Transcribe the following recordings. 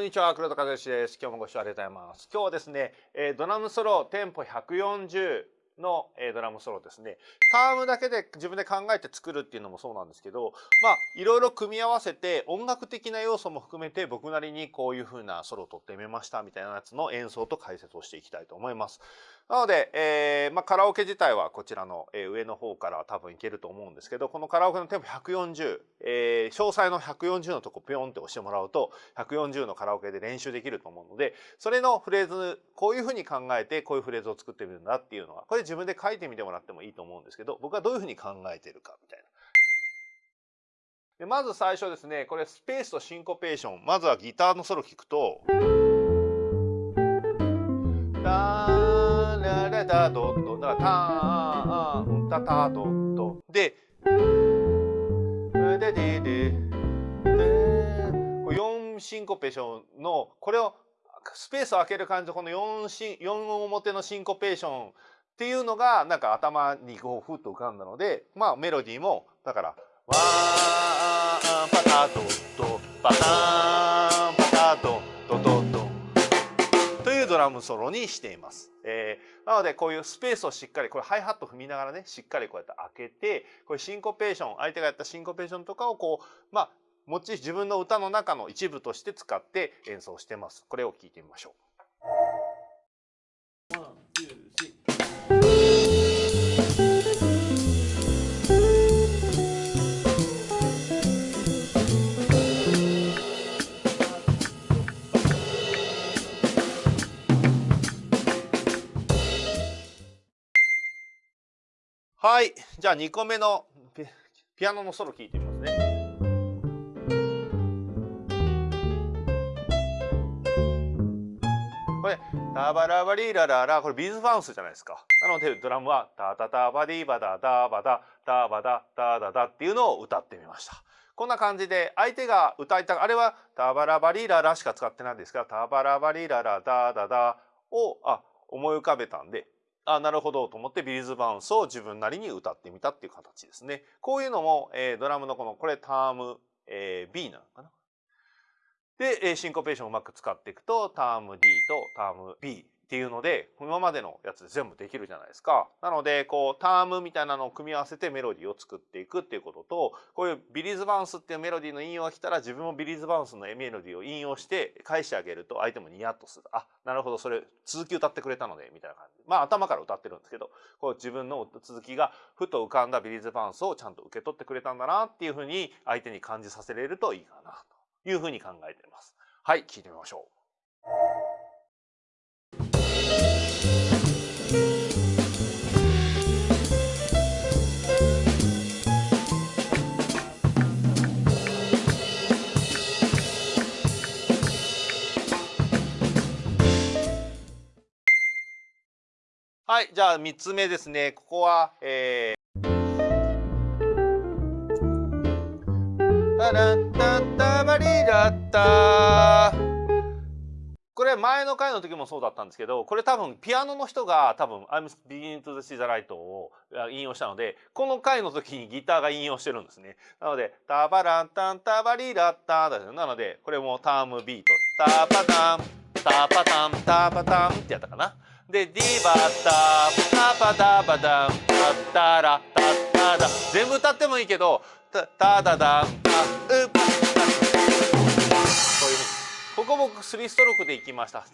んにちは黒田和義です。今日もご視聴ありがとうございます。今日はですね、えー、ドラムソロテンポ140の、えー、ドラムソロですね。タームだけで自分で考えて作るっていうのもそうなんですけどまあいろいろ組み合わせて音楽的な要素も含めて僕なりにこういう風なソロを撮ってみましたみたいなやつの演奏と解説をしていきたいと思います。なので、えーまあ、カラオケ自体はこちらの、えー、上の方から多分いけると思うんですけどこのカラオケのテンポ140、えー、詳細の140のとこピョンって押してもらうと140のカラオケで練習できると思うのでそれのフレーズこういうふうに考えてこういうフレーズを作ってみるんだっていうのはこれ自分で書いてみてもらってもいいと思うんですけど僕はどういうふうに考えてるかみたいな。でまず最初ですねこれスペースとシンコペーションまずはギターのソロ聞くと。タドットだからターンタタドットでででで4シンコペーションのこれをスペースを空ける感じでこの 4, シ4表のシンコペーションっていうのがなんか頭にこうふっと浮かんだのでまあメロディーもだから「ワーンパタドットパターン。ラムソロにしています。えー、なのでこういうスペースをしっかりこれハイハット踏みながらねしっかりこうやって開けてこれシンコペーション相手がやったシンコペーションとかをこうまあ持ち自分の歌の中の一部として使って演奏してます。これを聞いてみましょう。はい。じゃあ2個目のピアノのソロ聴いてみますね。これ、タバラバリーラララ、これビーズバウンスじゃないですか。なのでドラムはタタタバディバダダバダタバダタダダっていうのを歌ってみました。こんな感じで相手が歌いたあれはタバラバリーララしか使ってないんですがタバラバリーララダダダをあ思い浮かべたんであなるほどと思ってビリーズバウンスを自分なりに歌ってみたっていう形ですね。こういうのも、えー、ドラムのこのこれターム、えー、B なのかな。で、シンコペーションをうまく使っていくとターム D とターム B っていうので今までのやつで全部できるじゃないですか。なのでこうタームみたいなのを組み合わせてメロディーを作っていくっていうこととこういうビリーズバウンスっていうメロディーの引用が来たら自分もビリーズバウンスのメロディーを引用して返してあげると相手もニヤッとする。あなるほどそれ続き歌ってくれたのでみたいな感じ。まあ頭から歌ってるんですけどこう自分の続きがふと浮かんだビリーズバウンスをちゃんと受け取ってくれたんだなっていうふうに相手に感じさせれるといいかなというふうに考えています。はい聞いてみましょう。はい、じゃあ3つ目ですね。ここは、えー、これ前の回の時もそうだったんですけどこれ多分ピアノの人が多分「I'm beginning to see the light」を引用したのでこの回の時にギターが引用してるんですね。なので「タバランタンタバリラッタ」なのでこれもタームビート「タパタン。タパタン。タパタン」ってやったかな。で、ディバタ、タパタパタン、タタラ、タタダ。全部歌ってもいいけど、タタダダン、タ、ウパ、タ。こういうふうに。ここ僕3ストロークでいきました。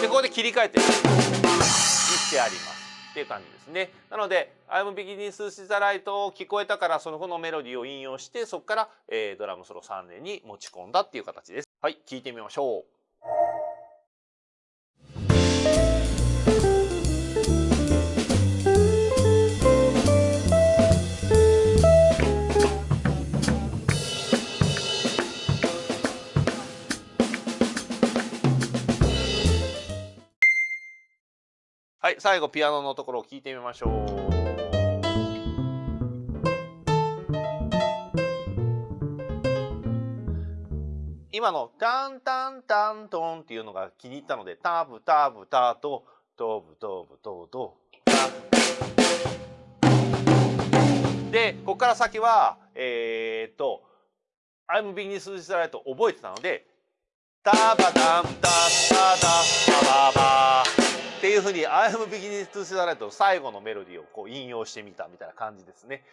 で、ここで切り替えて、してあります。っていう感じですね。なので、I'm beginning to see the light を聞こえたから、その後のメロディーを引用して、そこから、えー、ドラムソロ3年に持ち込んだっていう形です。はい、聞いてみましょう。はい、最後ピアノのところを聞いてみましょう。今のタンタンタントンっていうのが気に入ったのでタブタブタとトブトブトトでここから先はえー、っと「I'm beginning to s l i g 覚えてたのでタバダンタタダバババっていうふうに I'm beginning to see the light の最後のメロディーをこう引用してみたみたいな感じですね。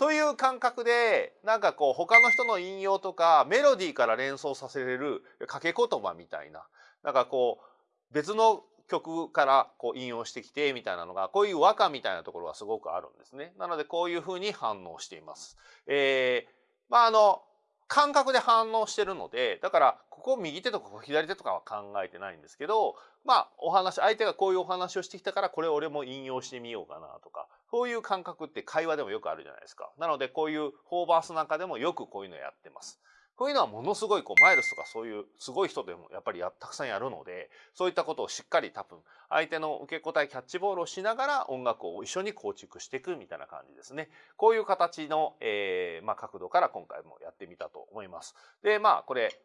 という感覚でなんかこう他の人の引用とかメロディーから連想させれる掛け言葉みたいななんかこう別の曲からこう引用してきてみたいなのがこういう和歌みたいなところがすごくあるんですね。なのでこういうふうに反応しています。えー、まああの感覚で反応してるのでだからここ右手とかここ左手とかは考えてないんですけどまあお話相手がこういうお話をしてきたからこれ俺も引用してみようかなとかそういう感覚って会話でもよくあるじゃないですか。なのでこういうフォーバースなんかでもよくこういうのやってます。こういうのはものすごいこうマイルスとかそういうすごい人でもやっぱりたくさんやるのでそういったことをしっかり多分相手の受け答えキャッチボールをしながら音楽を一緒に構築していくみたいな感じですね。こういう形の、えーまあ、角度から今回もやってみたと思います。でまあこれ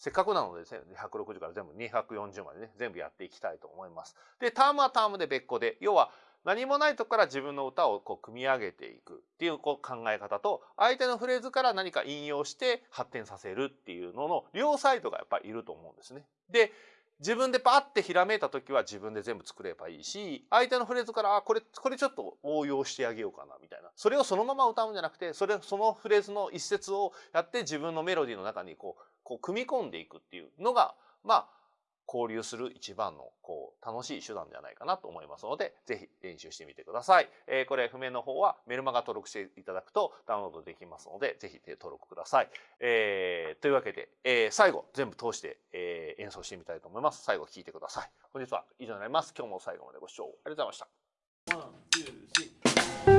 せっかくなのでですね、160から全部240までね、全部やっていきたいと思います。で、タームはタームで別個で、要は何もないとこから自分の歌をこう組み上げていくっていうこう考え方と相手のフレーズから何か引用して発展させるっていうのの両サイドがやっぱりいると思うんですね。で自分でパッてひらめいた時は自分で全部作ればいいし相手のフレーズからあこれこれちょっと応用してあげようかなみたいなそれをそのまま歌うんじゃなくてそれそのフレーズの一節をやって自分のメロディーの中にこうこう組み込んでいくっていうのがまあ交流する一番のこう楽しい手段ではないかなと思いますので、ぜひ練習してみてください。えー、これ、譜面の方はメルマガ登録していただくとダウンロードできますので、ぜひ登録ください。えー、というわけで、えー、最後、全部通して、えー、演奏してみたいと思います。最後聴いてください。本日は以上になります。今日も最後までご視聴ありがとうございました。